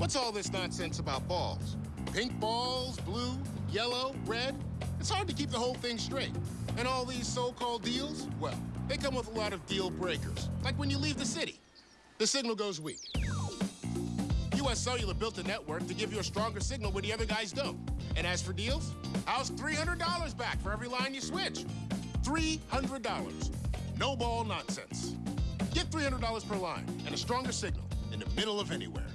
What's all this nonsense about balls? Pink balls, blue, yellow, red? It's hard to keep the whole thing straight. And all these so-called deals, well, they come with a lot of deal breakers. Like when you leave the city, the signal goes weak. US Cellular built a network to give you a stronger signal when the other guys don't. And as for deals, how's $300 back for every line you switch? $300. No ball nonsense. Get $300 per line and a stronger signal in the middle of anywhere.